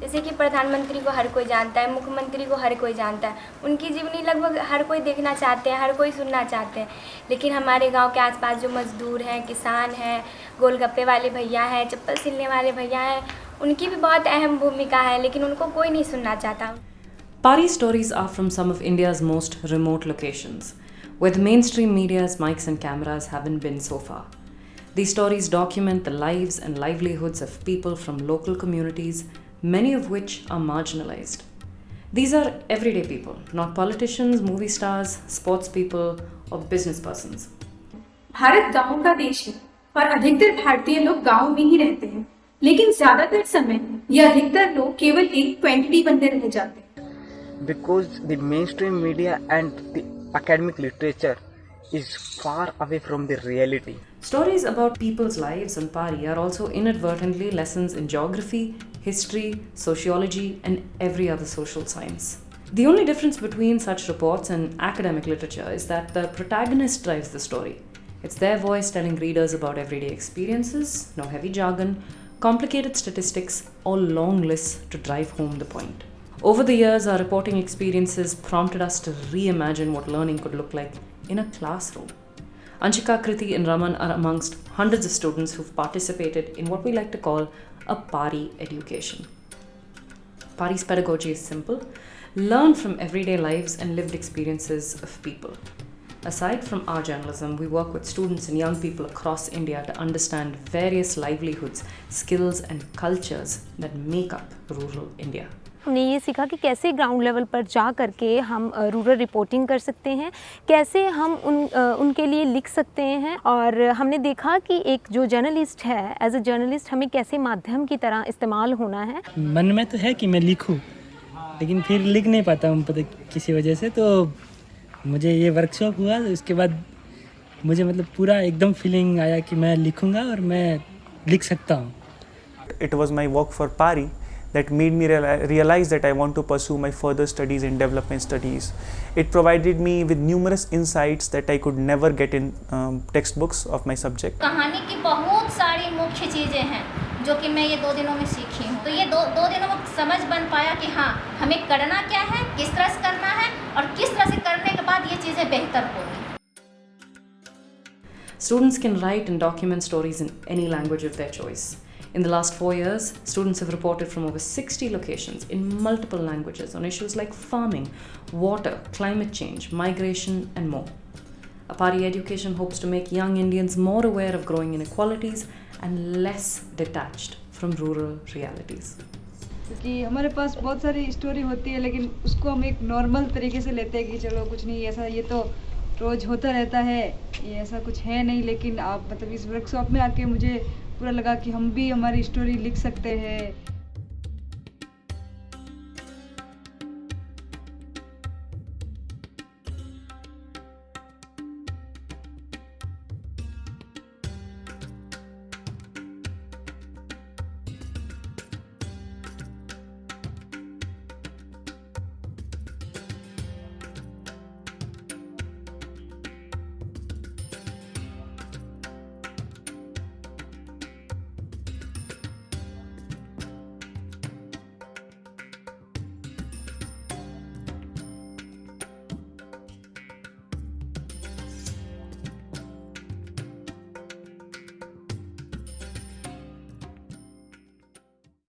जैसे कि प्रधानमंत्री को हर कोई जानता है, मुख्यमंत्री को हर कोई जानता है, उनकी जीवनी लगभग हर कोई देखना चाहते हैं, हर कोई सुनना चाहते हैं। लेकिन हमारे गाँव के आसपास जो मजदूर हैं, किसान हैं, गोलगप्पे वाले भैया हैं, चप्पल सिलने वाले भैया हैं, उनकी भी बहुत अहम भूमिका है, लेकिन उनको कोई नहीं सुनना चाहता। PARI stories are from some of India's most remote location with main stream media's mics and cameras haven't been so far These stories document the lives and livelihoods of people from local communities many of which are marginalized. These are everyday people, not politicians, movie stars, sports people, or business persons. Bharat गांवों का देश है और अधिकतर भारतीय लोग गांव में ही रहते हैं लेकिन ज्यादातर समय ये अधिकतर लोग केवल एक क्वांटिटी बनते रह जाते हैं because the mainstream media and the academic literature is far away from the reality. Stories about people's lives on Pari are also inadvertently lessons in geography, history, sociology, and every other social science. The only difference between such reports and academic literature is that the protagonist drives the story. It's their voice telling readers about everyday experiences, no heavy jargon, complicated statistics, or long lists to drive home the point. Over the years, our reporting experiences prompted us to reimagine what learning could look like in a classroom. Anshika, Kriti, and Raman are amongst hundreds of students who've participated in what we like to call a Pari education. Pari's pedagogy is simple learn from everyday lives and lived experiences of people. Aside from our journalism, we work with students and young people across India to understand various livelihoods, skills, and cultures that make up rural India. हमने ये सीखा कि कैसे ground level पर जा करके हम rural reporting कर सकते हैं कैसे हम उन उनके लिए लिख सकते हैं और हमने देखा कि एक जो जर्नलिस्ट है एज अ जर्नलिस्ट हमें कैसे माध्यम की तरह इस्तेमाल होना है। मन में तो है कि मैं लिखूँ लेकिन फिर लिख नहीं पाता हूँ पता किसी वजह से तो मुझे ये वर्कशॉप हुआ तो उसके बाद मुझे मतलब पूरा एकदम फीलिंग आया कि मैं लिखूँगा और मैं लिख सकता हूँ। It was my work for PARI that made me reali- realize that I want to pursue my further studies in development studies. It provided me with numerous insights that I could never get in um, textbooks of my subject. कहानी की बहुत सारी मुख्य चीज़ें हैं जो कि मैं ये दो दिनों में सीखी हूँ तो ये दो दो दिनों में समझ बन पाया कि हाँ हमें करना क्या है किस तरह से करना है और किस तरह से करने के बाद ये चीज़ें बेहतर होगी Students can write and document stories in any language of their choice. In the last four years, students have reported from over 60 locations in multiple languages on issues like farming, water, climate change, migration, and more. A Pari education hopes to make young Indians more aware of growing inequalities and less detached from rural realities. कि हमारे पास बहुत सारी story होती है लेकिन उसको हम एक नॉर्मल तरीके से लेते हैं कि चलो कुछ नहीं ऐसा ये तो रोज़ होता रहता है ये ऐसा कुछ है नहीं लेकिन आप मतलब इस वर्कशॉप में आके मुझे पूरा लगा कि हम भी हमारी स्टोरी लिख सकते हैं।